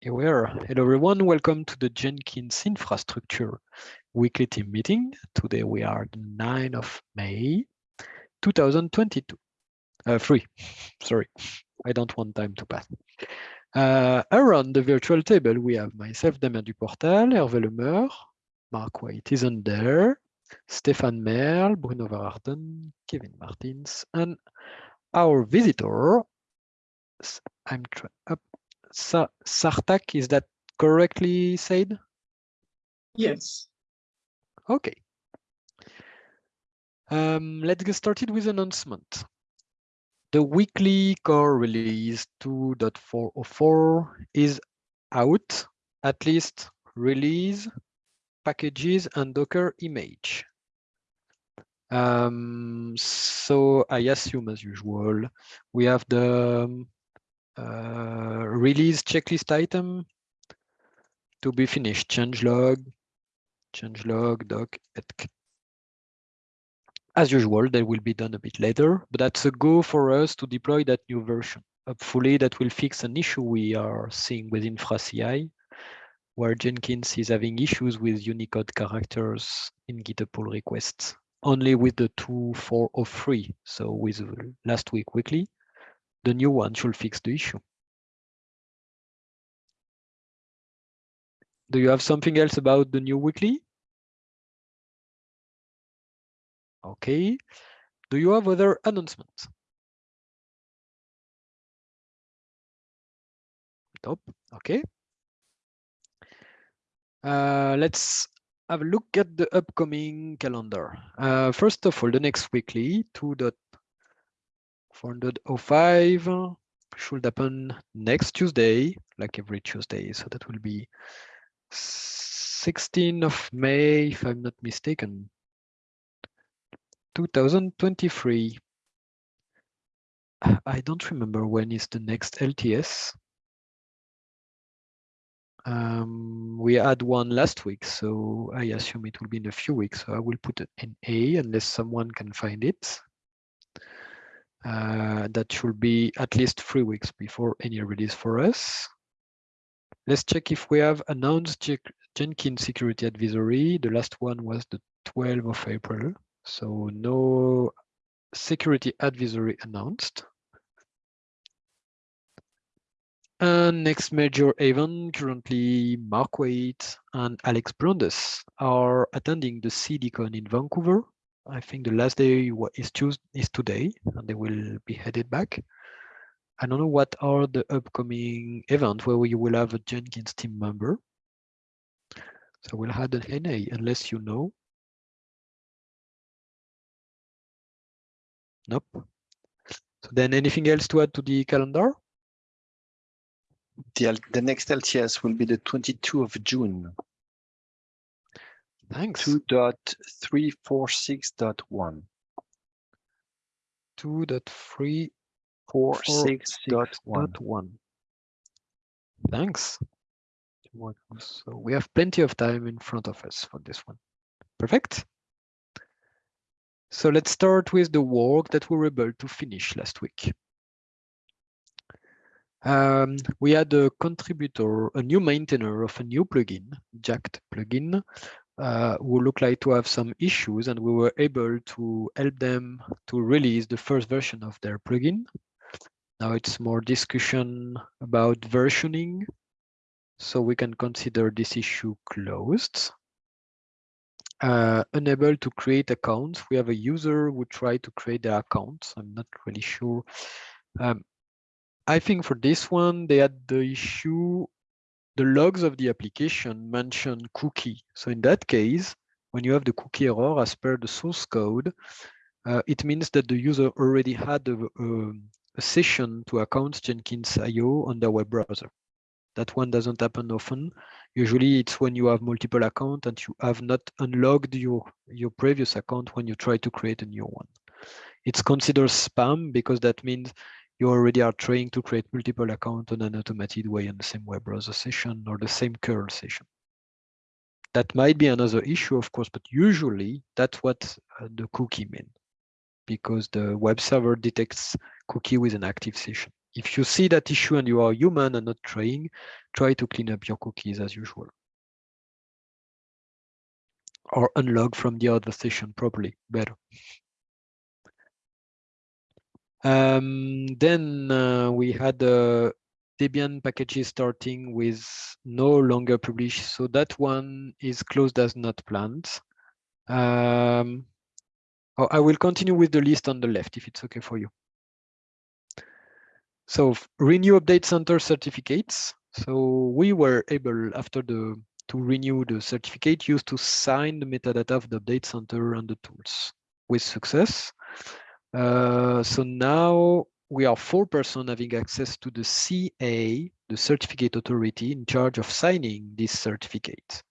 Here we are. Hello, everyone. Welcome to the Jenkins Infrastructure weekly team meeting. Today we are the 9th of May, 2022. Uh, free, sorry. I don't want time to pass. Uh, around the virtual table, we have myself, Damien Duportal, Hervé Le Meur, Mark Waite isn't there, Stéphane Merle, Bruno Verachten, Kevin Martens, and our visitor, I'm up, Sa Sartak, is that correctly said? Yes. Okay. Um, let's get started with announcement. The weekly core release 2.404 is out, at least release, packages, and Docker image. Um, so I assume, as usual, we have the um, uh, release checklist item to be finished, change log, change log, doc, etc. As usual, they will be done a bit later, but that's a go for us to deploy that new version. Hopefully that will fix an issue we are seeing with InfraCI, where Jenkins is having issues with Unicode characters in GitHub pull requests, only with the 2.403, so with last week weekly. The new one should fix the issue. Do you have something else about the new weekly? Okay. Do you have other announcements? Nope. Okay. Uh, let's have a look at the upcoming calendar. Uh, first of all, the next weekly, 2.405 should happen next Tuesday, like every Tuesday. So that will be 16th of May, if I'm not mistaken. 2023. I don't remember when is the next LTS. Um, we had one last week, so I assume it will be in a few weeks. So I will put it in A unless someone can find it. Uh, that should be at least three weeks before any release for us. Let's check if we have announced Jenkins Security Advisory. The last one was the 12th of April. So no security advisory announced. And next major event, currently Mark Waite and Alex Brandes are attending the CDCon in Vancouver. I think the last day is Tuesday is today, and they will be headed back. I don't know what are the upcoming events where you will have a Jenkins team member. So we'll add an NA unless you know. Nope. So then anything else to add to the calendar? The, the next LTS will be the 22 of June. Thanks. 2.346.1. 2.346.1. Thanks. So we have plenty of time in front of us for this one. Perfect. So let's start with the work that we were able to finish last week. Um, we had a contributor, a new maintainer of a new plugin, Jacked plugin, uh, who looked like to have some issues and we were able to help them to release the first version of their plugin. Now it's more discussion about versioning, so we can consider this issue closed uh, unable to create accounts. We have a user who tried to create the account. I'm not really sure. Um, I think for this one, they had the issue, the logs of the application mention cookie. So in that case, when you have the cookie error as per the source code, uh, it means that the user already had a, a, a session to account Jenkins IO on their web browser. That one doesn't happen often. Usually it's when you have multiple accounts and you have not unlocked your, your previous account when you try to create a new one. It's considered spam because that means you already are trying to create multiple accounts on an automated way on the same web browser session or the same curl session. That might be another issue, of course, but usually that's what uh, the cookie means because the web server detects cookie with an active session if you see that issue and you are human and not trying, try to clean up your cookies as usual. Or unlog from the other session properly, better. Um, then uh, we had uh, Debian packages starting with no longer published. So that one is closed as not planned. Um, oh, I will continue with the list on the left if it's okay for you. So renew update center certificates. So we were able after the to renew the certificate used to sign the metadata of the update center and the tools with success. Uh, so now we are four persons having access to the CA, the certificate authority in charge of signing this certificate.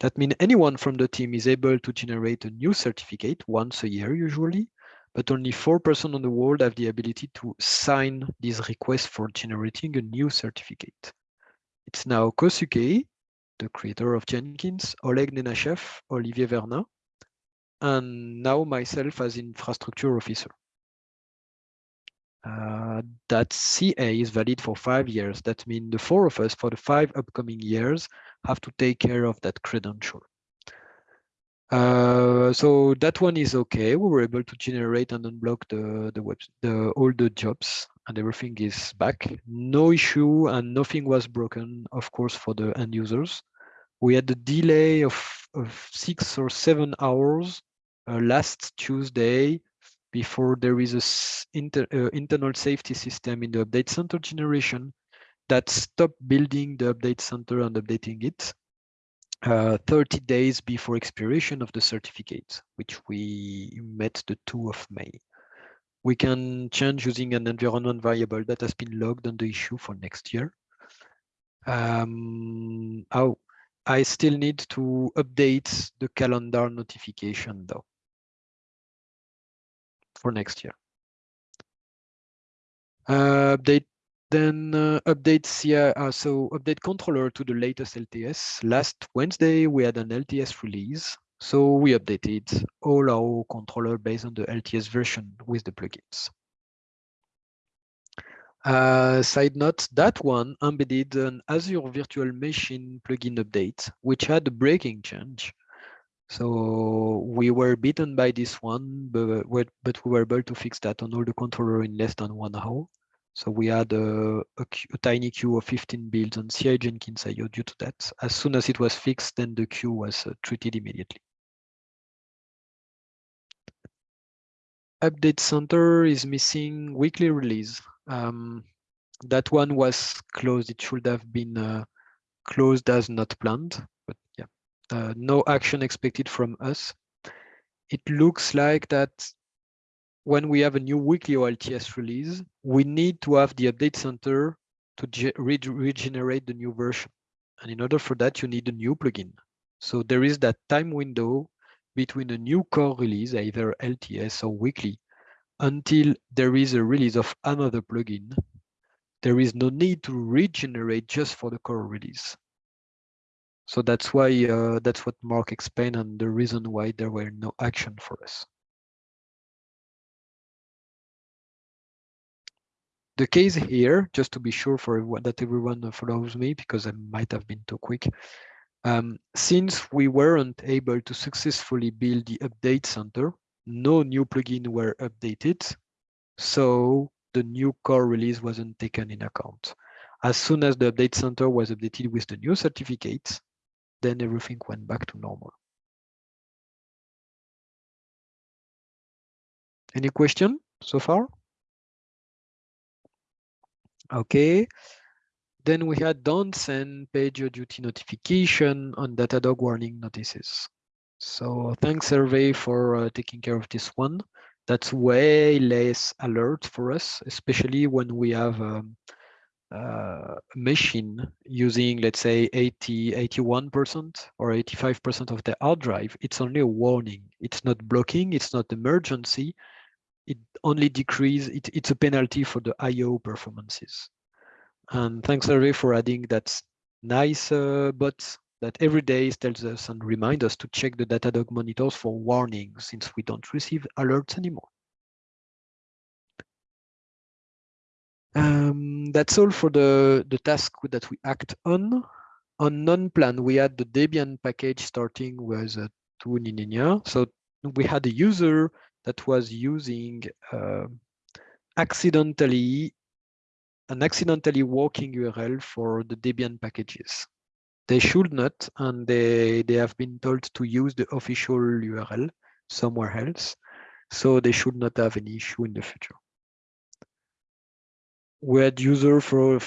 That means anyone from the team is able to generate a new certificate once a year usually, but only four persons on the world have the ability to sign this request for generating a new certificate. It's now Kosuke, the creator of Jenkins, Oleg Nenashev, Olivier Vernin, and now myself as infrastructure officer. Uh, that CA is valid for five years. That means the four of us for the five upcoming years have to take care of that credential. Uh, so that one is okay. We were able to generate and unblock the the web the all the jobs and everything is back. No issue and nothing was broken, of course, for the end users. We had a delay of, of six or seven hours uh, last Tuesday before there is a inter, uh, internal safety system in the update center generation that stopped building the update center and updating it uh, 30 days before expiration of the certificate, which we met the 2 of May. We can change using an environment variable that has been logged on the issue for next year. Um, oh, I still need to update the calendar notification though for next year. Uh, update then uh, update CI, uh, so update controller to the latest LTS. Last Wednesday, we had an LTS release. So we updated all our controller based on the LTS version with the plugins. Uh, side note, that one embedded an Azure Virtual Machine plugin update, which had a breaking change. So we were beaten by this one, but, but we were able to fix that on all the controller in less than one hour. So we had a, a, a tiny queue of 15 builds on CI Jenkins IO due to that. As soon as it was fixed, then the queue was uh, treated immediately. Update Center is missing weekly release. Um, that one was closed. It should have been uh, closed as not planned, uh, no action expected from us. It looks like that when we have a new weekly OLTS release, we need to have the update center to re regenerate the new version. And in order for that, you need a new plugin. So there is that time window between a new core release, either LTS or weekly, until there is a release of another plugin. There is no need to regenerate just for the core release. So that's why uh, that's what Mark explained and the reason why there were no action for us. The case here, just to be sure for everyone, that everyone follows me because I might have been too quick. Um, since we weren't able to successfully build the update center, no new plugin were updated. So the new core release wasn't taken in account. As soon as the update center was updated with the new certificates, then everything went back to normal. Any question so far? Okay. Then we had don't send PagerDuty notification on Datadog warning notices. So thanks Hervé for uh, taking care of this one. That's way less alert for us, especially when we have um, uh, machine using, let's say, 80, 81% or 85% of the hard drive, it's only a warning. It's not blocking, it's not emergency. It only decrease, it, it's a penalty for the IO performances. And thanks, Larry, for adding that nice uh, bot that every day tells us and reminds us to check the Datadog monitors for warnings since we don't receive alerts anymore. Um, that's all for the, the task that we act on. On non-plan, we had the Debian package starting with uh, two Nininia. So we had a user that was using uh, accidentally an accidentally working URL for the Debian packages. They should not, and they, they have been told to use the official URL somewhere else. So they should not have any issue in the future. We had user for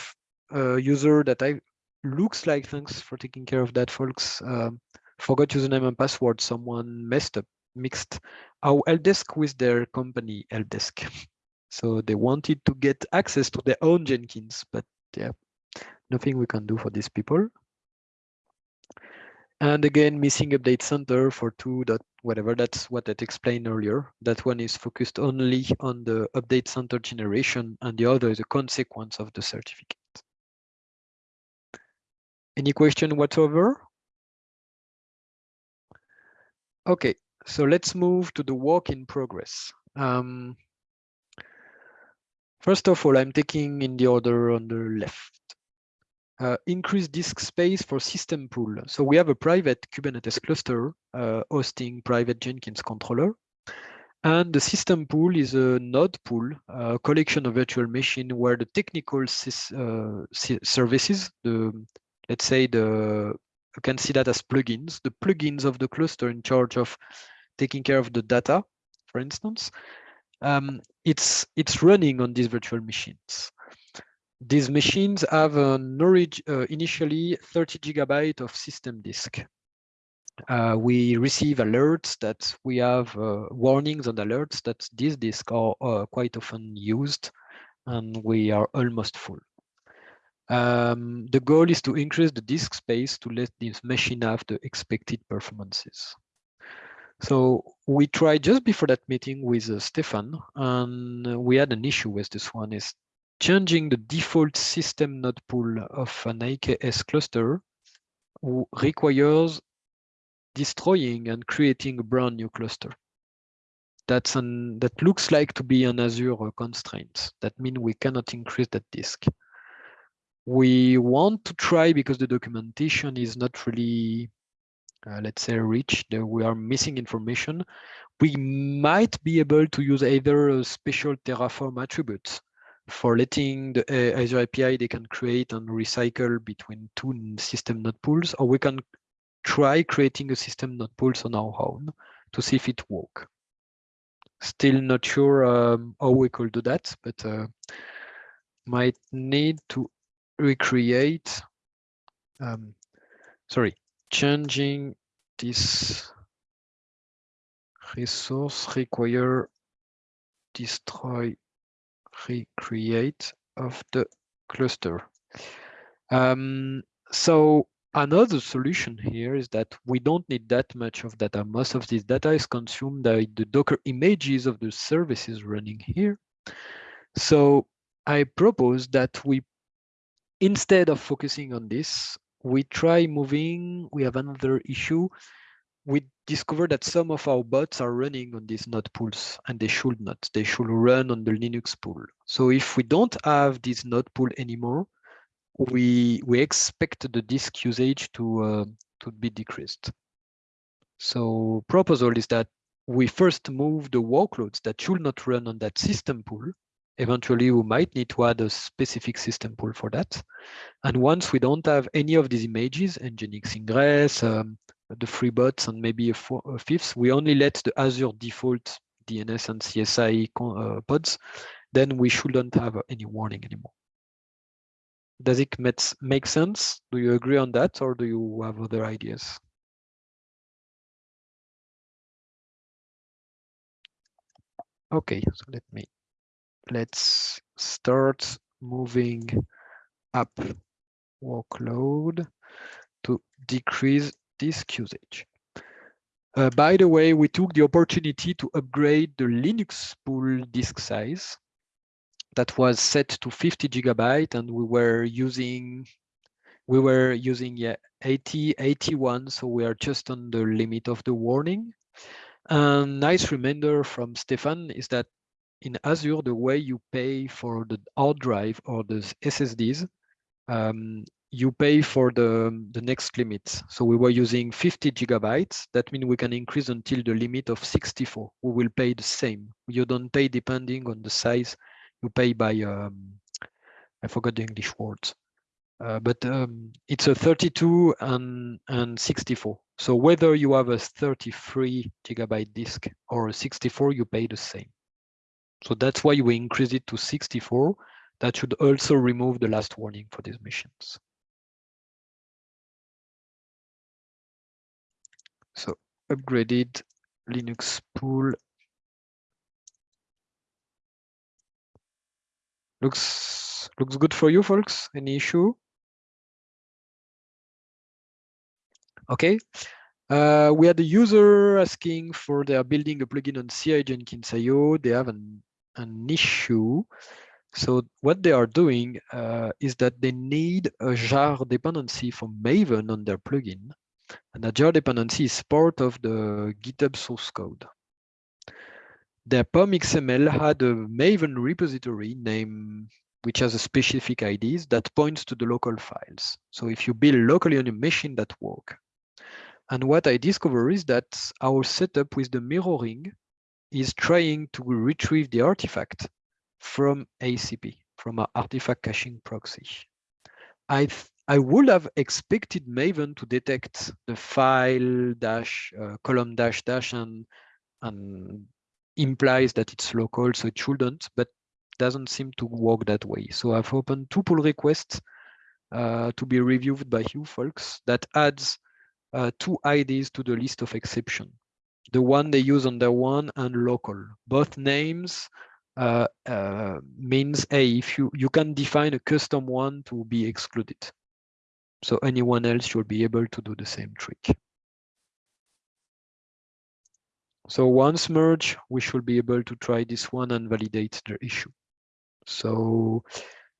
uh, user that I looks like thanks for taking care of that, folks. Um, forgot username and password. Someone messed up, mixed our helpdesk with their company helpdesk. So they wanted to get access to their own Jenkins, but yeah, nothing we can do for these people. And again, missing update center for two dot whatever, that's what I explained earlier. That one is focused only on the update center generation and the other is a consequence of the certificate. Any question whatsoever? Okay, so let's move to the work in progress. Um, First of all, I'm taking in the order on the left. Uh, increase disk space for system pool. So we have a private Kubernetes cluster uh, hosting private Jenkins controller. And the system pool is a node pool, a collection of virtual machine where the technical uh, services, the let's say the you can see that as plugins, the plugins of the cluster in charge of taking care of the data, for instance, um, it's it's running on these virtual machines. These machines have an uh, initially 30 gigabyte of system disk. Uh, we receive alerts that we have uh, warnings and alerts that these disks are uh, quite often used and we are almost full. Um, the goal is to increase the disk space to let this machine have the expected performances. So we tried just before that meeting with uh, Stéphane, and we had an issue with this one is changing the default system node pool of an AKS cluster requires destroying and creating a brand new cluster. That's an that looks like to be an Azure constraint. That means we cannot increase that disk. We want to try because the documentation is not really uh, let's say rich, we are missing information, we might be able to use either a special Terraform attributes for letting the Azure API they can create and recycle between two system node pools, or we can try creating a system node pools on our own to see if it work. Still not sure um, how we could do that, but uh, might need to recreate, um, sorry, changing this resource require destroy recreate of the cluster. Um, so another solution here is that we don't need that much of data. Most of this data is consumed by the Docker images of the services running here. So I propose that we, instead of focusing on this, we try moving, we have another issue. We discover that some of our bots are running on these node pools and they should not. They should run on the Linux pool. So if we don't have this node pool anymore, we we expect the disk usage to uh, to be decreased. So proposal is that we first move the workloads that should not run on that system pool Eventually, we might need to add a specific system pool for that. And once we don't have any of these images, Nginx ingress, um, the free bots, and maybe a, four, a, fifth, we only let the Azure default DNS and CSI uh, pods, then we shouldn't have any warning anymore. Does it make sense? Do you agree on that, or do you have other ideas? Okay, so let me let's start moving up workload to decrease disk usage. Uh, by the way, we took the opportunity to upgrade the Linux pool disk size that was set to 50 gigabyte and we were using we were using yeah 80 81 so we are just on the limit of the warning and nice reminder from Stéphane is that in Azure, the way you pay for the hard drive or the SSDs, um, you pay for the, the next limit. So we were using 50 gigabytes. That means we can increase until the limit of 64. We will pay the same. You don't pay depending on the size. You pay by, um, I forgot the English words. Uh, but um, it's a 32 and, and 64. So whether you have a 33 gigabyte disk or a 64, you pay the same. So that's why we increase it to 64. That should also remove the last warning for these missions. So upgraded Linux pool. Looks looks good for you folks. Any issue? Okay. Uh, we had a user asking for their building a plugin on CI Jenkins IO. They have an, an issue. So what they are doing uh, is that they need a jar dependency from Maven on their plugin. And jar dependency is part of the GitHub source code. Their POM XML had a Maven repository name which has a specific IDs that points to the local files. So if you build locally on a machine that work. And what I discover is that our setup with the mirroring is trying to retrieve the artifact from ACP, from our artifact caching proxy. I I would have expected Maven to detect the file dash uh, column dash dash and and implies that it's local, so it shouldn't, but doesn't seem to work that way. So I've opened two pull requests uh, to be reviewed by you folks that adds uh, two IDs to the list of exception. The one they use their one and local. Both names uh, uh, means a if you you can define a custom one to be excluded. So anyone else should be able to do the same trick. So once merge, we should be able to try this one and validate the issue. So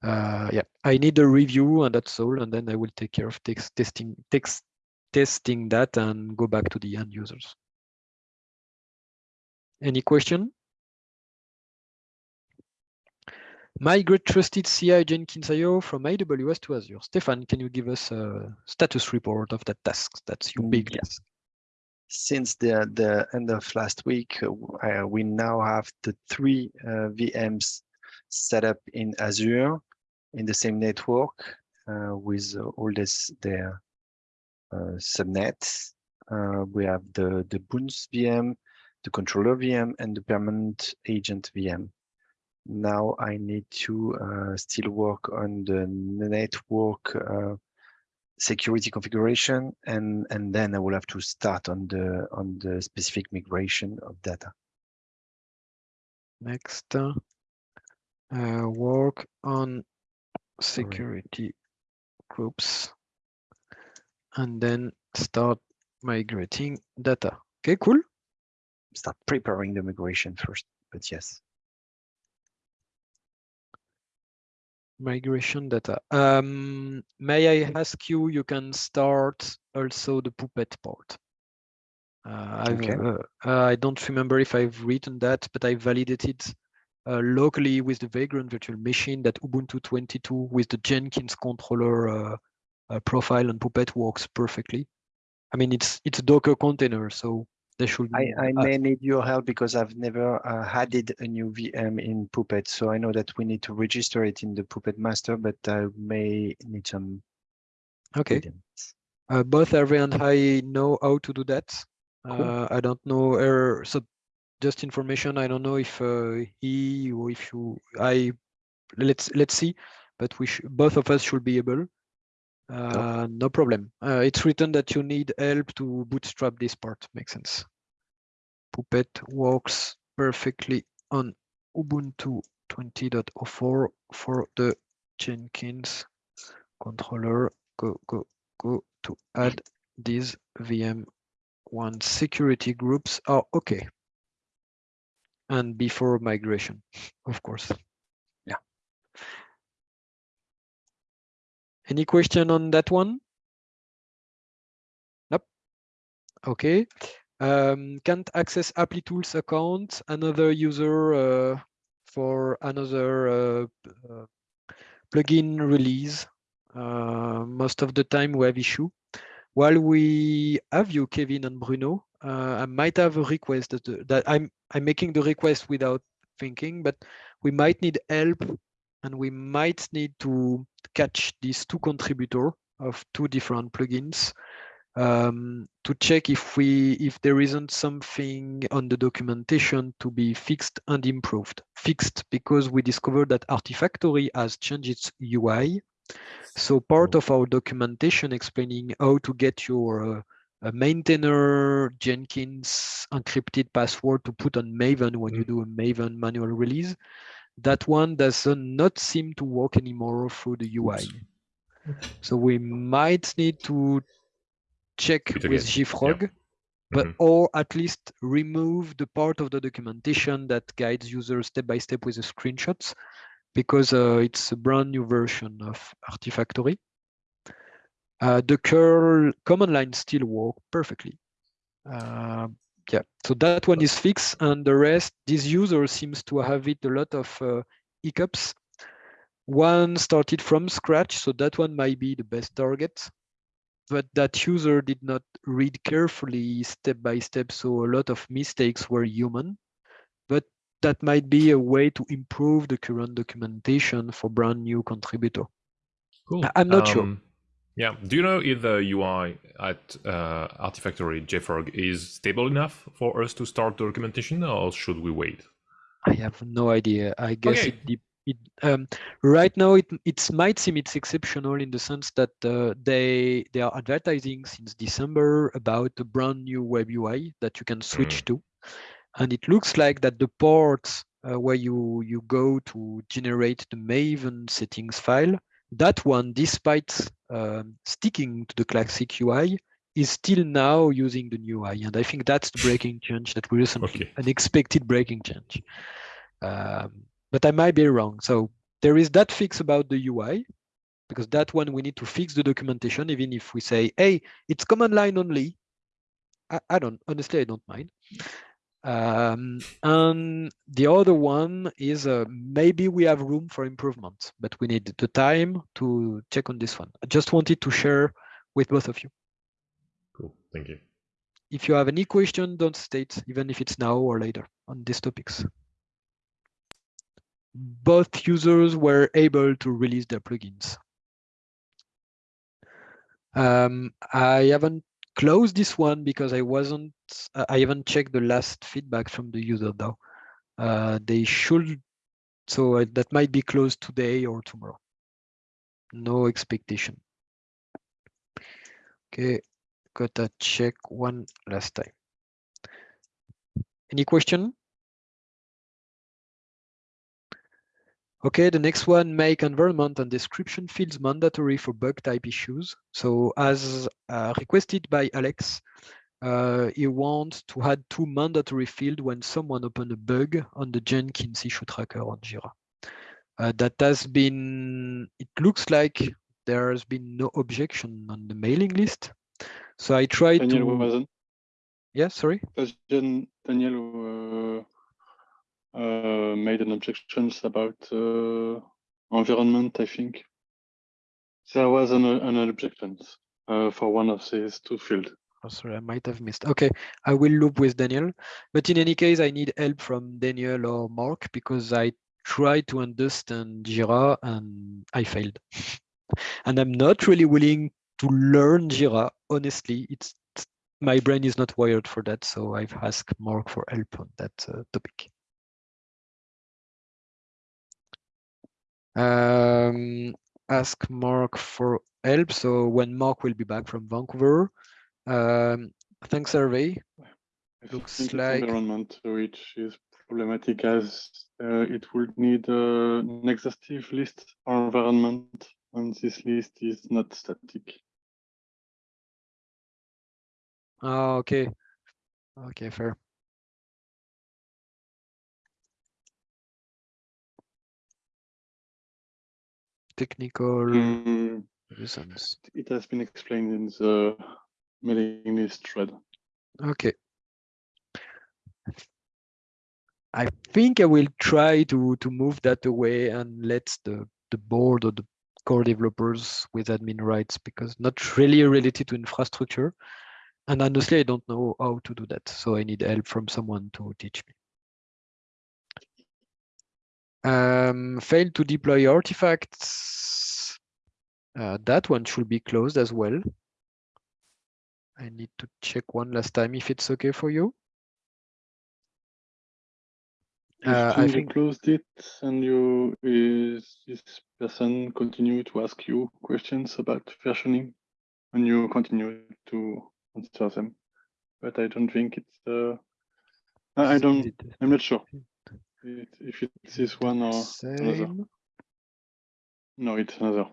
uh, yeah, I need a review and that's all. And then I will take care of text testing, text testing that and go back to the end users. Any question? Migrate trusted CI Jenkins IO from AWS to Azure. Stéphane, can you give us a status report of that task? That's your big Yes. task. Since the, the end of last week, uh, we now have the three uh, VMs set up in Azure in the same network uh, with all this their uh, subnets. Uh, we have the, the bounce VM, the controller VM, and the permanent agent VM. Now I need to uh, still work on the network uh, security configuration, and and then I will have to start on the on the specific migration of data. Next, uh, work on security groups and then start migrating data. Okay, cool. Start preparing the migration first, but yes. Migration data. Um, may I ask you, you can start also the Puppet part. Uh, Okay. uh, uh, I don't remember if I've written that, but I validated uh, locally with the Vagrant virtual machine that Ubuntu 22 with the Jenkins controller uh, uh, profile and Puppet works perfectly. I mean, it's it's a Docker container, so they should. I, I may need your help because I've never uh, added a new VM in Puppet. So I know that we need to register it in the Puppet master, but I may need some okay. Uh, both Hervé and I know how to do that. Cool. Uh, I don't know. Er, so just information. I don't know if uh, he or if you. I let's let's see. But we both of us should be able. Uh, no problem. Uh, it's written that you need help to bootstrap this part. Makes sense. Puppet works perfectly on Ubuntu 20.04 for the Jenkins controller. Go go go to add these VM one security groups are okay. And before migration, of course. Any question on that one? Nope. Okay. Um, can't access Applitools account. Another user uh, for another uh, uh, plugin release. Uh, most of the time we have issue. While we have you, Kevin and Bruno, uh, I might have a request that, that I'm I'm making the request without thinking, but we might need help and we might need to catch these two contributor of two different plugins um, to check if we if there isn't something on the documentation to be fixed and improved. Fixed because we discovered that Artifactory has changed its UI. So part of our documentation explaining how to get your uh, a maintainer Jenkins encrypted password to put on Maven when you do a Maven manual release. That one does not seem to work anymore through the UI. So we might need to check It with again, JFrog, but Mhm. or at least remove the part of the documentation that guides users step by step with the screenshots, because uh, it's a brand new version of Artifactory. Uh, the curl command line still work perfectly. Uh, yeah, so that one is fixed, and the rest, this user seems to have it a lot of uh, hiccups. One started from scratch, so that one might be the best target. But that user did not read carefully step by step, so a lot of mistakes were human. But that might be a way to improve the current documentation for brand new contributor. Cool. I'm not sure. Yeah. Do you know if the UI at uh, Artifactory JFrog is stable enough for us to start the documentation, or should we wait? I have no idea. I guess Okay. it, it um, right now it it might seem it's exceptional in the sense that uh, they they are advertising since December about a brand new web UI that you can switch to, and it looks like that the ports uh, where you you go to generate the Maven settings file, that one, despite um, sticking to the classic UI, is still now using the new UI, and I think that's the breaking change that we recently Okay. an expected breaking change. Um, but I might be wrong. So there is that fix about the UI, because that one we need to fix the documentation, even if we say, hey, it's command line only. I, I don't, honestly, I don't mind. Um, and the other one is uh, maybe we have room for improvement, but we need the time to check on this one. I just wanted to share with both of you. Cool. Thank you. If you have any question, don't state, even if it's now or later on these topics. Both users were able to release their plugins. Um, I haven't closed this one because I wasn't, I haven't checked the last feedback from the user though. Uh, they should, so uh, that might be closed today or tomorrow. No expectation. Okay, gotta check one last time. Any question? Okay, the next one, make environment and description fields mandatory for bug type issues. So as uh, requested by Alex, uh, he wants to add two mandatory fields when someone open a bug on the Jenkins issue tracker on Jira. Uh, that has been, it looks like there has been no objection on the mailing list. So I tried Daniel to, wasn't. yeah, sorry. Daniel uh, made an objections about uh, environment, I think. There was an, an objection uh, for one of these two fields. Oh, sorry, I might have missed. Okay, I will loop with Daniel. But in any case, I need help from Daniel or Mark because I tried to understand Jira and I failed. and I'm not really willing to learn Jira. Honestly, it's my brain is not wired for that. So I've asked Mark for help on that uh, topic. Um, ask Mark for help. So when Mark will be back from Vancouver, um, thanks. I Looks like- environment which is problematic as uh, it would need uh, an exhaustive list for environment, and this list is not static. Oh, okay. Okay, fair. Technical Mm, reasons. it has been explained in the mailing list thread. Okay. I think I will try to to move that away and let the the board or the core developers with admin rights because not really related to infrastructure. And honestly, I don't know how to do that. So I need help from someone to teach me. Um, failed to deploy artifacts. Uh, that one should be closed as well. I need to check one last time if it's okay for you. Uh, I you think- closed it and you is this person continue to ask you questions about versioning and you continue to answer them. But I don't think it's uh I don't I'm not sure it- if it's this one or another. No, it's another.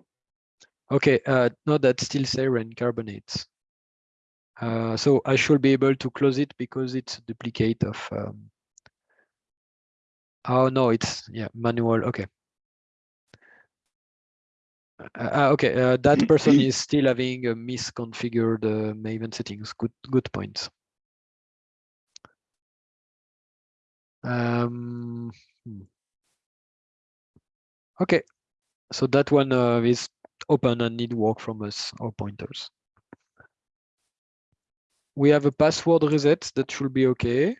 Okay, uh, no, that's still sarin carbonates. Uh, so I should be able to close it because it's a duplicate of. Um, oh no, it's yeah manual. Okay. Uh, uh, okay, uh, that person is still having a misconfigured uh, Maven settings. Good, good point. Um, hmm. Okay, so that one uh, is open and need work from us or pointers. We have a password reset that should be okay.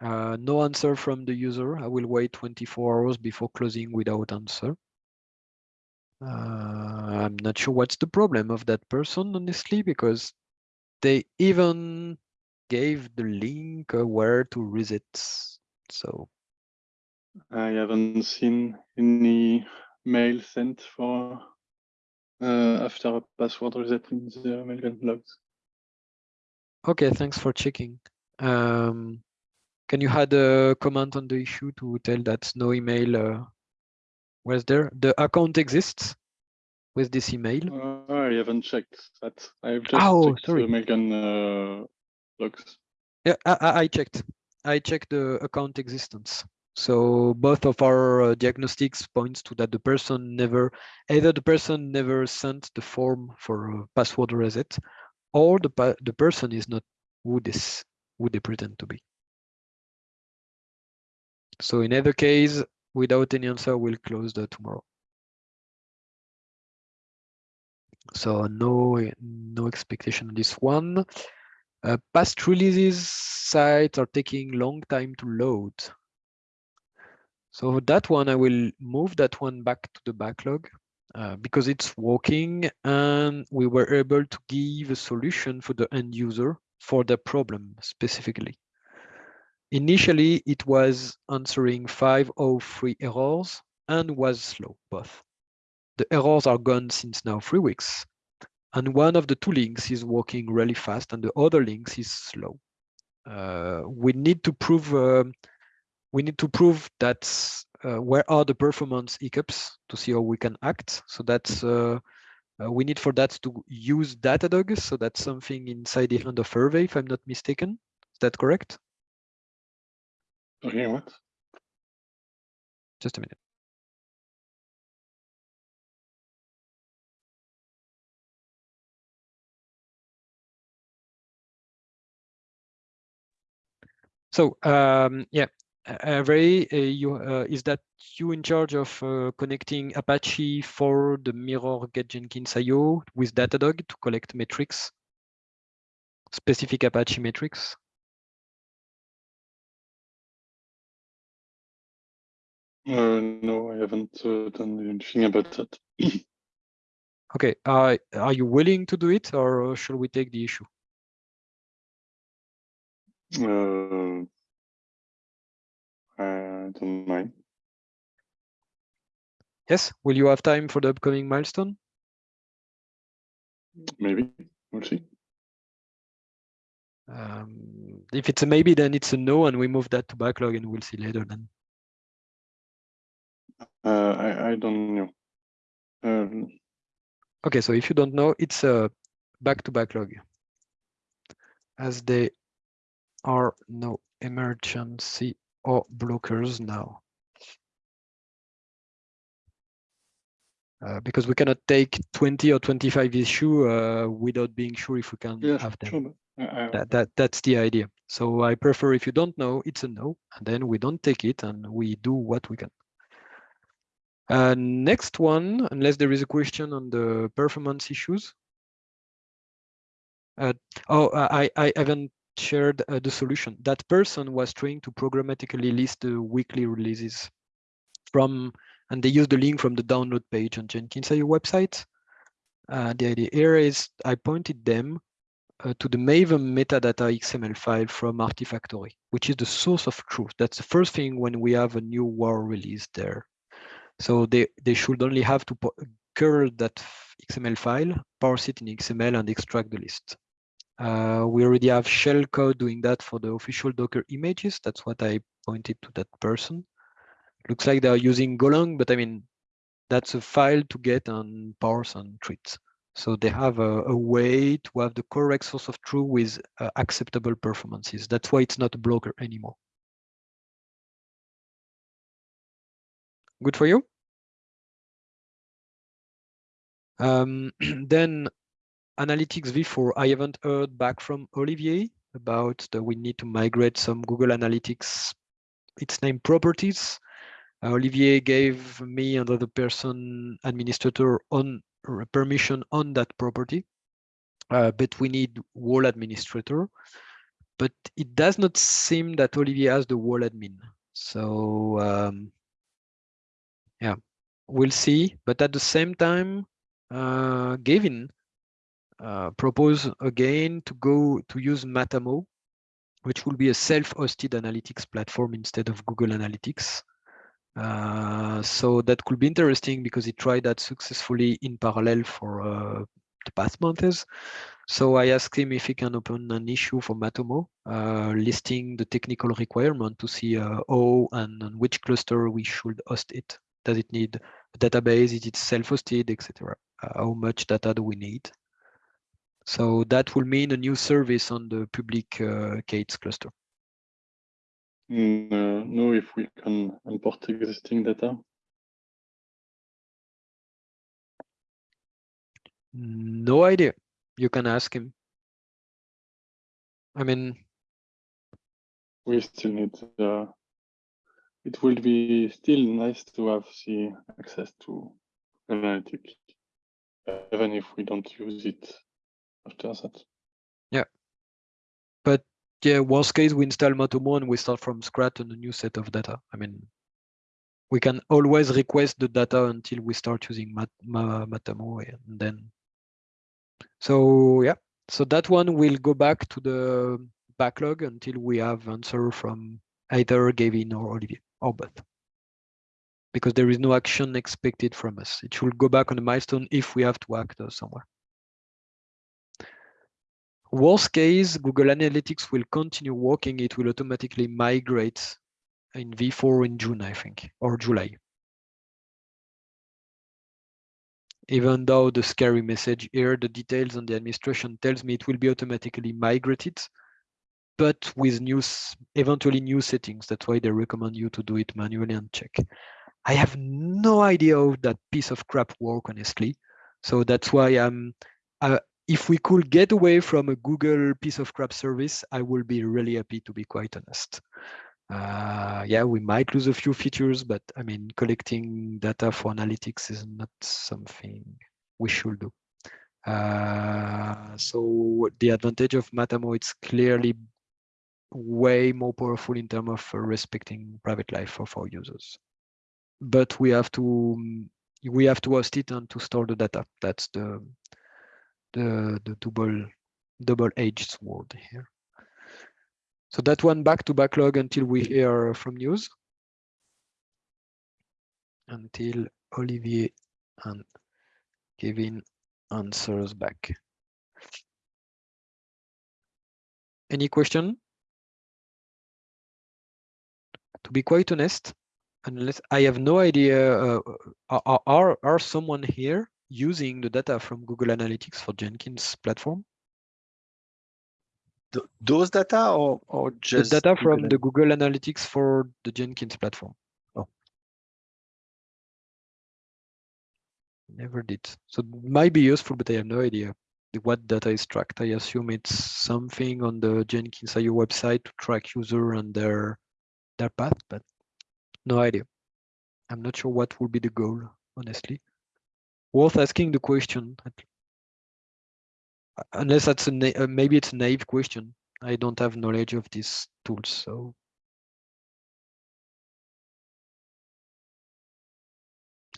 Uh, no answer from the user. I will wait 24 hours before closing without answer. Uh, I'm not sure what's the problem of that person, honestly, because they even gave the link uh, where to reset. So I haven't seen any mail sent for uh, after a password reset in the Maven logs. Okay, thanks for checking. Um, can you add a comment on the issue to tell that no email uh, was there? The account exists with this email. Uh, I haven't checked that. I've just Oh, checked sorry. the Maven uh, logs. Yeah, I, I checked. I checked the account existence. So both of our uh, diagnostics points to that the person never, either the person never sent the form for password reset, or the the person is not who this who they pretend to be. So in either case, without any answer, we'll close the tomorrow. So no no expectation on this one. Uh, past releases sites are taking long time to load. So that one, I will move that one back to the backlog uh, because it's working and we were able to give a solution for the end user for the problem specifically. Initially, it was answering 503 errors and was slow, both. The errors are gone since now three weeks and one of the two links is working really fast and the other links is slow. Uh, we need to prove um, we need to prove that uh, where are the performance hiccups to see how we can act. So that's uh, uh, we need for that to use Datadog. So that's something inside the hand of Hervé, if I'm not mistaken. Is that correct? Okay, what? Just a minute. So um, yeah, uh, Ray, uh, you uh, is that you in charge of uh, connecting Apache for the mirror get Jenkins IO with Datadog to collect metrics, specific Apache metrics? Uh, no, I haven't uh, done anything about that. Okay, uh, are you willing to do it or should we take the issue? Uh, I don't mind. Yes, will you have time for the upcoming milestone? Maybe. We'll see. Um, if it's a maybe, then it's a no, and we move that to backlog, and we'll see later. Then Uh, I, I don't know. Um, okay. So if you don't know, it's a back to backlog, as there are no emergency or blockers now. Uh, because we cannot take 20 or 25 issue uh, without being sure if we can yeah, have them. sure. I- I- That, that that's the idea. So I prefer if you don't know, it's a no, and then we don't take it and we do what we can. Uh, next one, unless there is a question on the performance issues. Uh, oh, I, I haven't shared uh, the solution. That person was trying to programmatically list the weekly releases from, and they used the link from the download page on Jenkins IO website. Uh, the idea here is I pointed them uh, to the Maven metadata XML file from Artifactory, which is the source of truth. That's the first thing when we have a new WAR release there. So they, they should only have to curl that XML file, parse it in XML and extract the list. Uh, we already have shell code doing that for the official Docker images. That's what I pointed to that person. Looks like they are using Golang, but I mean, that's a file to get and parse and treat. So they have a, a way to have the correct source of truth with uh, acceptable performances. That's why it's not a blocker anymore. Good for you? Um, then Analytics v4, I haven't heard back from Olivier about the we need to migrate some Google Analytics, its name properties. Uh, Olivier gave me and other person administrator on permission on that property, uh, but we need wall administrator. But it does not seem that Olivier has the wall admin. So um, yeah, we'll see. But at the same time, uh, Gavin uh, propose again to go to use Matomo, which will be a self-hosted analytics platform instead of Google Analytics. Uh, so that could be interesting because he tried that successfully in parallel for uh, the past months. So I asked him if he can open an issue for Matomo, uh, listing the technical requirement to see uh, how and on which cluster we should host it. Does it need a database? Is it self-hosted, etc.? Uh, how much data do we need? So that will mean a new service on the public uh, K8s cluster. Mm, uh, know if we can import existing data. No idea. You can ask him. I mean, We still need, uh, it will be still nice to have the access to analytics, even if we don't use it that. but yeah, worst case, we install Matomo and we start from scratch on a new set of data. I mean, we can always request the data until we start using Mat Ma Matomo and then. So yeah, so that one will go back to the backlog until we have answer from either Gavin or Olivier or both. Because there is no action expected from us. It should go back on the milestone if we have to act somewhere. Worst case, Google Analytics will continue working. It will automatically migrate in V4 in June, I think, or July. Even though the scary message here, the details on the administration tells me it will be automatically migrated, but with new, eventually new settings. That's why they recommend you to do it manually and check. I have no idea how that piece of crap work, honestly. So that's why I'm, if we could get away from a Google piece of crap service, I will be really happy to be quite honest. Uh, yeah, we might lose a few features, but I mean, collecting data for analytics is not something we should do. Uh, so the advantage of Matomo, it's clearly way more powerful in terms of respecting private life of our users. But we have to we have to host it and to store the data. That's the the the double double-edged sword here. So that one back to backlog until we hear from news. Until Olivier and Kevin answers back. Any question? To be quite honest, unless I have no idea, uh, are, are, are someone here using the data from Google Analytics for Jenkins platform? Th- Those data or, or The just data from Google the Google Analytics for the Jenkins platform. Oh. Never did. So it might be useful, but I have no idea. what data is tracked. I assume it's something on the Jenkins Jenkins.io website to track user and their their path, but no idea. I'm not sure what will be the goal, honestly. Worth asking the question, unless that's a uh, maybe it's a naive question. I don't have knowledge of these tools, so.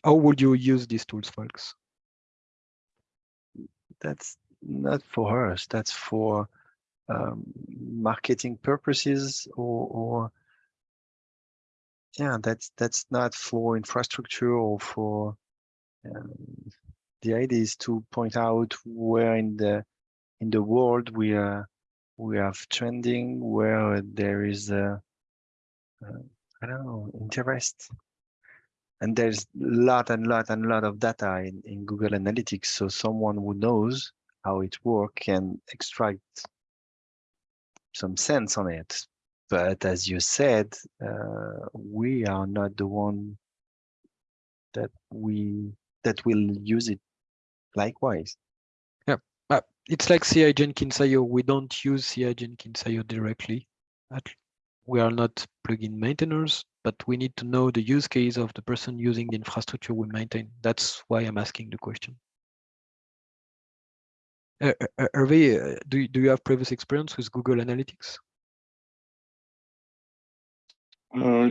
How would you use these tools, folks? That's not for us. That's for um, marketing purposes or, or yeah, that's that's not for infrastructure or for the idea is to point out where in the in the world we are we have trending where there is a uh, don't know interest. And there's lot and lot and lot of data in, in Google Analytics so someone who knows how it works can extract some sense on it. But as you said, uh, we are not the one that we that will use it likewise. Yeah, uh, it's like CI Jenkins.io. We don't use CI Jenkins.io directly. We are not plugin maintainers, but we need to know the use case of the person using the infrastructure we maintain. That's why I'm asking the question. Uh, uh, Hervé, uh, do, do you have previous experience with Google Analytics? Uh,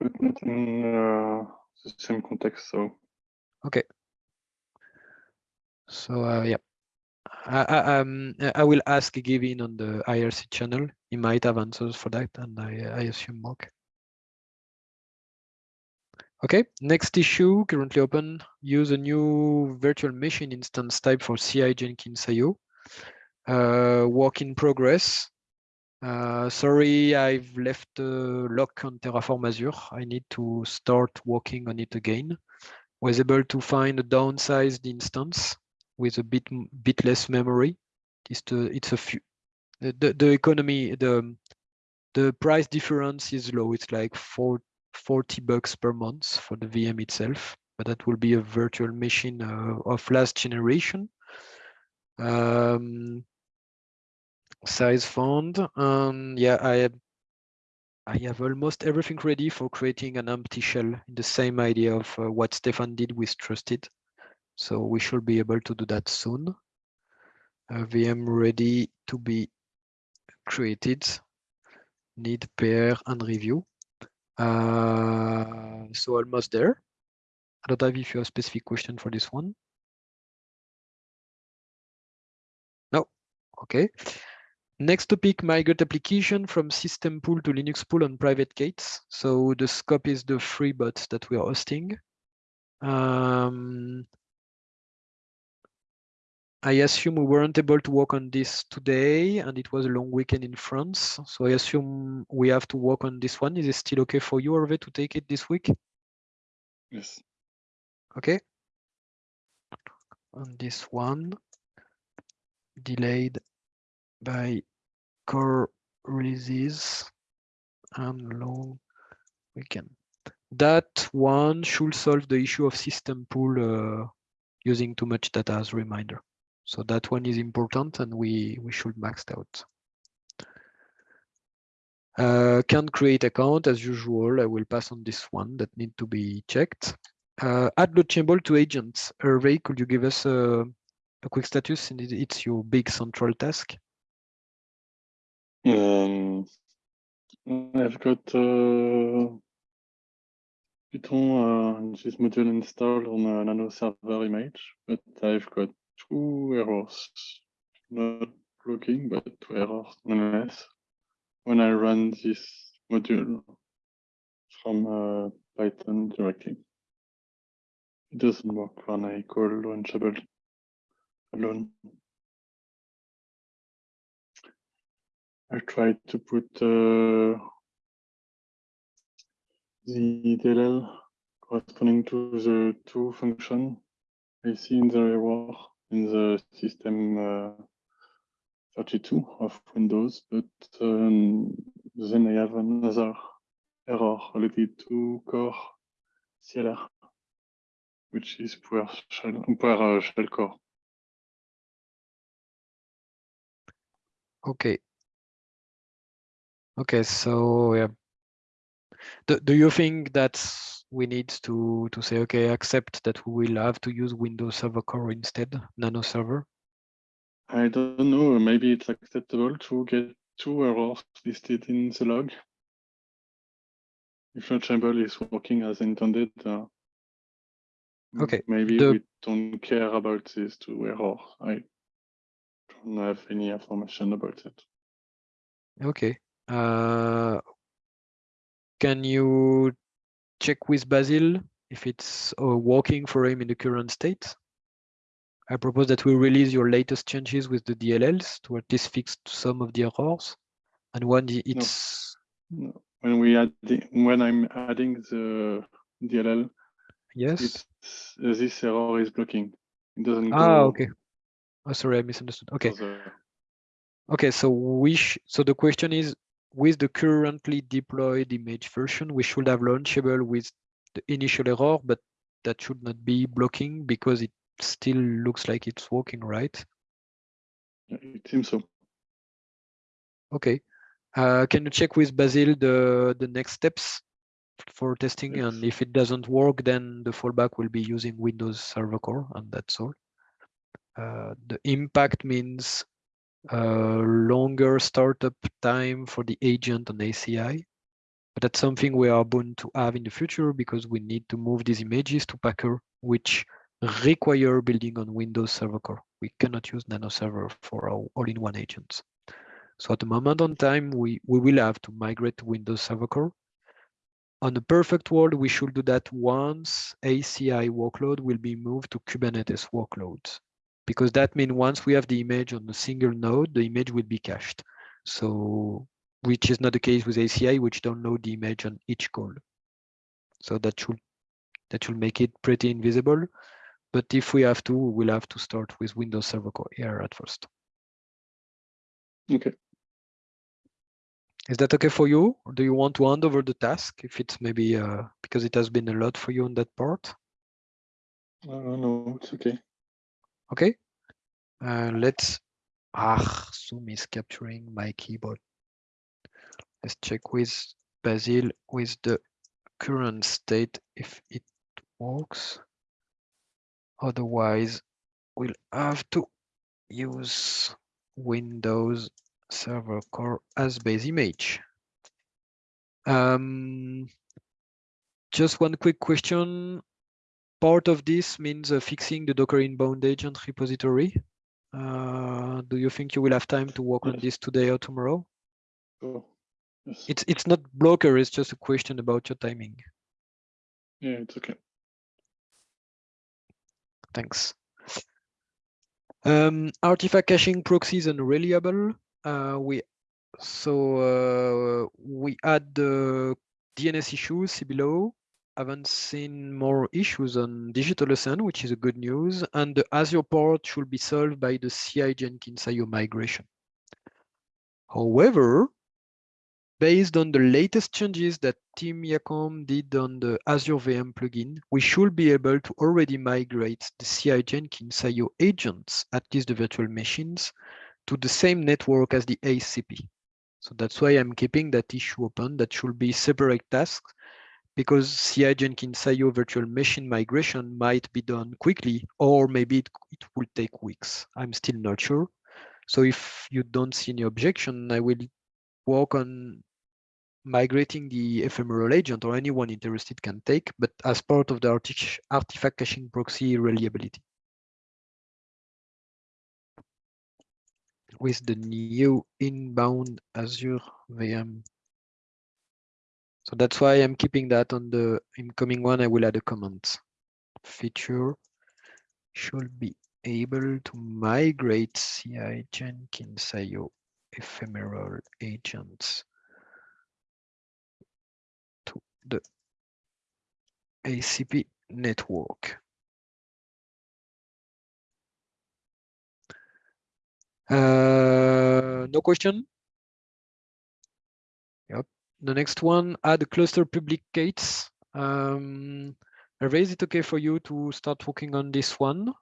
but not in uh, the same context. So okay. So uh, yeah, I, I, um, I will ask Gavin on the IRC channel. He might have answers for that, and I, I assume Mark. Okay, next issue currently open. Use a new virtual machine instance type for CI Jenkins IO. Uh, work in progress. Uh, sorry, I've left the lock on Terraform Azure. I need to start working on it again. Was able to find a downsized instance with a bit bit less memory. It's it's a few the, the, economy the the price difference is low. It's like four, 40 bucks per month for the VM itself, but that will be a virtual machine uh, of last generation. Um, size found. Um, yeah, I I have almost everything ready for creating an empty shell in the same idea of uh, what Stéphane did with Trusted. So we should be able to do that soon. Uh, VM ready to be created. Need pair and review. Uh, so almost there. I don't have if you have a specific question for this one. No, okay. Next topic, migrate application from system pool to Linux pool on private gates. So the scope is the free bots that we are hosting. Um, I assume we weren't able to work on this today and it was a long weekend in France. So I assume we have to work on this one. Is it still okay for you, Hervé, to take it this week? Yes. Okay. On this one, delayed by core releases and long weekend. That one should solve the issue of system pool uh, using too much data as reminder. So that one is important and we, we should max out. Uh, can create account as usual. I will pass on this one that need to be checked. Uh, add chamber to agents. Hervé, could you give us a, a quick status? It's your big central task. Um, I've got uh, Python uh, this module installed on a nano server image, but I've got two errors. Not blocking, but two errors nonetheless. When I run this module from uh, Python directly. It doesn't work when I call launchable alone. I tried to put uh, the DLL corresponding to the two function I see in the error in the system uh, 32 of Windows, but um, then I have another error related to core CLR, which is poor shell, poor uh, shell core. Okay. Okay, so yeah. Do, do you think that we need to to say okay, accept that we will have to use Windows Server Core instead, Nano Server? I don't know, maybe it's acceptable to get two errors listed in the log. If your chamber is working as intended, uh, Okay, maybe the- we don't care about these two errors. I don't have any information about it. Okay. Uh, can you check with Basil if it's uh, working for him in the current state? I propose that we release your latest changes with the DLLs to at least fix some of the errors. And when the- it's No, When we add, the- when I'm adding the DLL, yes. uh, this error is blocking. It doesn't Ah, go. okay. Oh, sorry, I misunderstood. Okay. Okay, so we sh so the question is with the currently deployed image version, we should have launchable with the initial error, but that should not be blocking because it still looks like it's working, right? It seems so. Okay. Uh, can you check with Basil the the next steps for testing? Yes. And if it doesn't work, then the fallback will be using Windows Server Core, and that's all. Uh, the impact means longer startup time for the agent on ACI. But that's something we are bound to have in the future because we need to move these images to Packer, which require building on Windows Server Core. We cannot use Nano Server for our all-in-one agents. So at the moment on time, we, we will have to migrate to Windows Server Core. On a perfect world, we should do that once ACI workload will be moved to Kubernetes workloads because that means once we have the image on a single node, the image will be cached. So, which is not the case with ACI, which don't the image on each call. So that should that should make it pretty invisible. But if we have to, we'll have to start with Windows Server Core here at first. Okay. Is that okay for you? Or do you want to hand over the task if it's maybe uh, because it has been a lot for you on that part? Uh, no, it's okay. Okay. Uh, let's. Ah, Zoom is capturing my keyboard. Let's check with Basil with the current state if it works. Otherwise, we'll have to use Windows Server Core as base image. Um, just one quick question. Part of this means uh, fixing the Docker inbound agent repository. Uh, do you think you will have time to work on this today or tomorrow? Oh, yes. It's it's not blocker. It's just a question about your timing. Yeah, it's okay. Thanks. Um, artifact caching proxies and reliable. Uh, we so uh, we add the DNS issues see below. Haven't seen more issues on DigitalOcean, which is a good news. And the Azure port should be solved by the CI Jenkins IO migration. However, based on the latest changes that Tim Jacomb did on the Azure VM plugin, we should be able to already migrate the CI Jenkins IO agents, at least the virtual machines, to the same network as the ACP. So that's why I'm keeping that issue open. That should be separate tasks because CI Jenkins IO virtual machine migration might be done quickly, or maybe it, it will take weeks. I'm still not sure. So if you don't see any objection, I will work on migrating the ephemeral agent or anyone interested can take, but as part of the arti- artifact caching proxy reliability. With the new inbound Azure VM. So that's why I'm keeping that on the incoming one. I will add a comment. Feature should be able to migrate CI Jenkins IO ephemeral agents to the ACP network. Uh, no question? The next one, add cluster public gates. Um, Hervé, is it okay for you to start working on this one?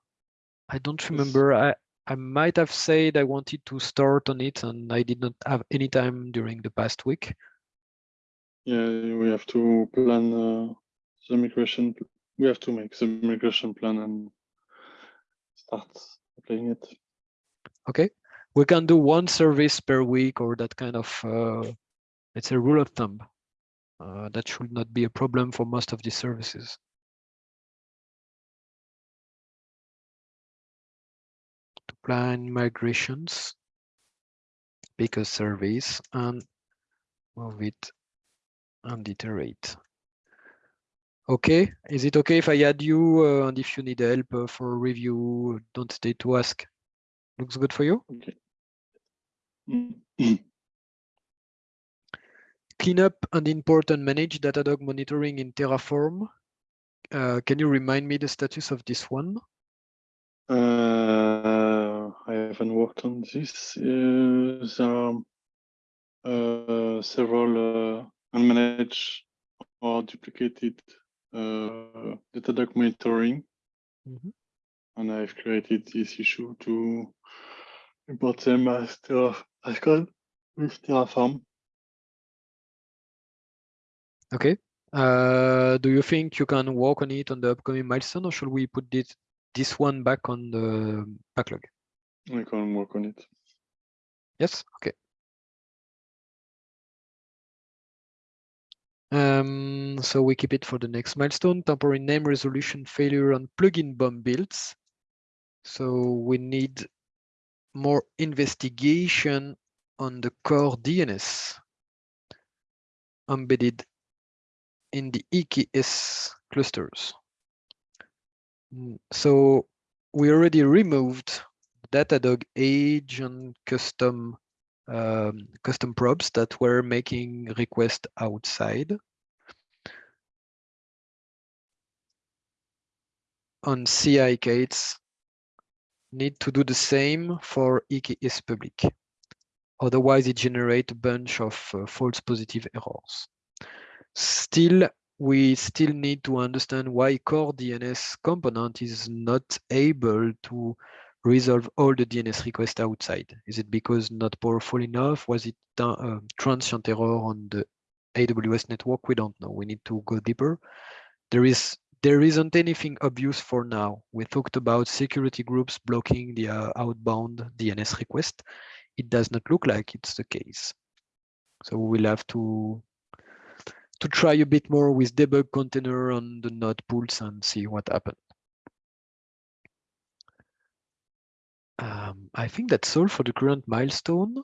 I don't remember. I, I might have said I wanted to start on it and I did not have any time during the past week. Yeah, we have to plan uh, the migration. We have to make the migration plan and start playing it. Okay, we can do one service per week or that kind of, uh, it's a rule of thumb. Uh, that should not be a problem for most of these services. To plan migrations, pick a service and move it and iterate. Okay, is it okay if I add you uh, and if you need help uh, for review, don't stay to ask. Looks good for you? Okay. Mm. Clean up and import and manage Datadog monitoring in Terraform. Uh, can you remind me the status of this one? Uh, I haven't worked on this. Uh, there are uh, several uh, unmanaged or duplicated uh, Datadog monitoring, Mhm. and I've created this issue to import them as Terra as code with Terraform. Okay. Uh, do you think you can work on it on the upcoming milestone or should we put this, this one back on the backlog? We can work on it. Yes, okay. Um, so we keep it for the next milestone, temporary name resolution failure on plugin bomb builds. So we need more investigation on the core DNS embedded in the EKS clusters. Mm, So we already removed Datadog age and custom um, custom probes that were making requests outside. On CI gates, need to do the same for EKS public. Otherwise, it generates a bunch of uh, false positive errors. Still, we still need to understand why core DNS component is not able to resolve all the DNS requests outside? Is it because not powerful enough? Was it a uh, transient error on the AWS network? We don't know. We need to go deeper. There is there isn't anything obvious for now. We talked about security groups blocking the uh, outbound DNS request. It does not look like it's the case. So we'll have to to try a bit more with debug container on the node pools and see what happened. Um, I think that's all for the current milestone.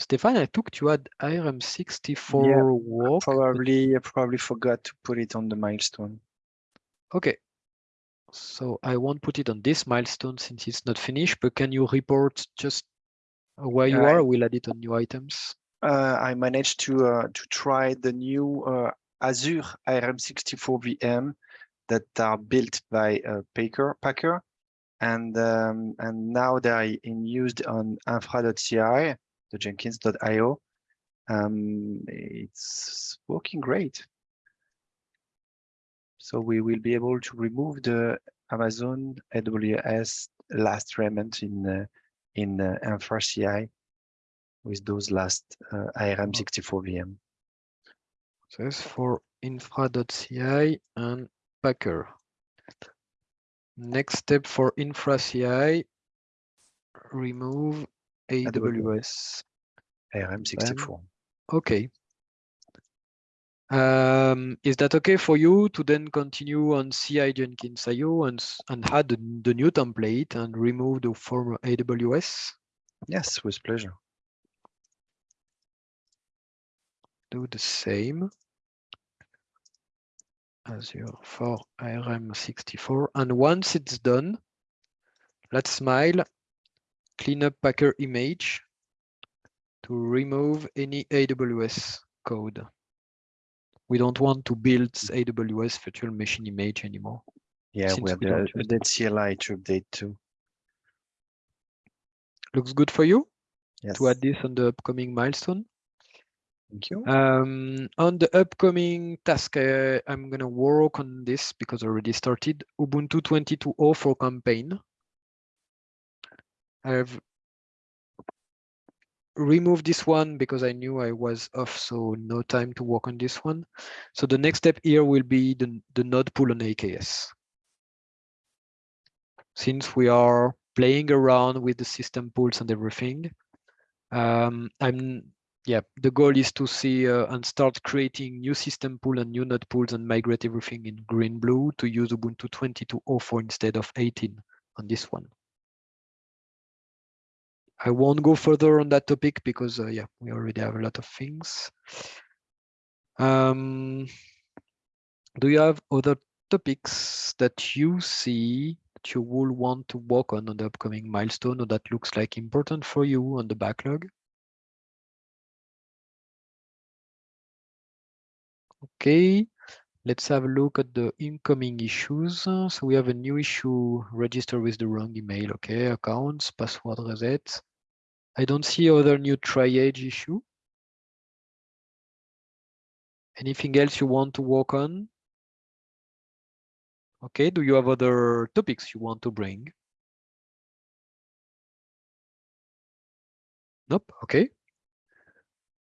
Stéphane, I took you had ARM64 Yeah, work. Probably, I probably forgot to put it on the milestone. Okay. So I won't put it on this milestone since it's not finished, but can you report just where you I- are? We'll add it on new items. Uh, I managed to uh, to try the new uh, Azure ARM64 VM that are built by Packer, Packer, and um, and now they are in used on infra.ci, the Jenkins.io. Um, it's working great. So we will be able to remove the Amazon AWS last remnant in uh, in uh, infra.ci with those last uh, ARM64 VM. So that's for infra.ci and Packer. Next step for infra.ci, remove AWS. ARM64. Okay. Um, is that okay for you to then continue on CI Jenkins IO and, and add the, the new template and remove the former AWS? Yes, with pleasure. Do the same. Azure for ARM64. And once it's done, let's smile, clean up Packer image to remove any AWS code. We don't want to build mm. AWS virtual machine image anymore. Yeah, we have the don't use them. update CLI to update too. Looks good for you Yes, to add this on the upcoming milestone? Thank you. Um, on the upcoming task, uh, I'm gonna work on this because I already started Ubuntu 22.04 campaign. I've removed this one because I knew I was off, so no time to work on this one. So the next step here will be the, the node pool on AKS. Since we are playing around with the system pools and everything, um, I'm yeah, the goal is to see uh, and start creating new system pool and new node pools and migrate everything in green blue to use Ubuntu 22.04 instead of 18 on this one. I won't go further on that topic because uh, yeah, we already have a lot of things. Um, do you have other topics that you see that you will want to work on on the upcoming milestone or that looks like important for you on the backlog? Okay, let's have a look at the incoming issues. So we have a new issue registered with the wrong email. Okay, accounts, password reset. I don't see other new triage issue. Anything else you want to work on? Okay, do you have other topics you want to bring? Nope, okay.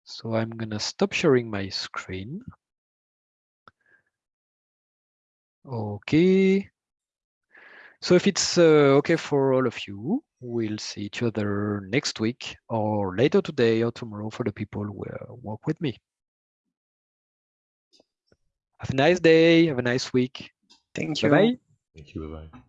So I'm gonna stop sharing my screen. Okay. So if it's uh, okay for all of you, we'll see each other next week or later today or tomorrow for the people who uh, work with me. Have a nice day. Have a nice week. Thank you. Bye-bye. Thank you. Bye bye.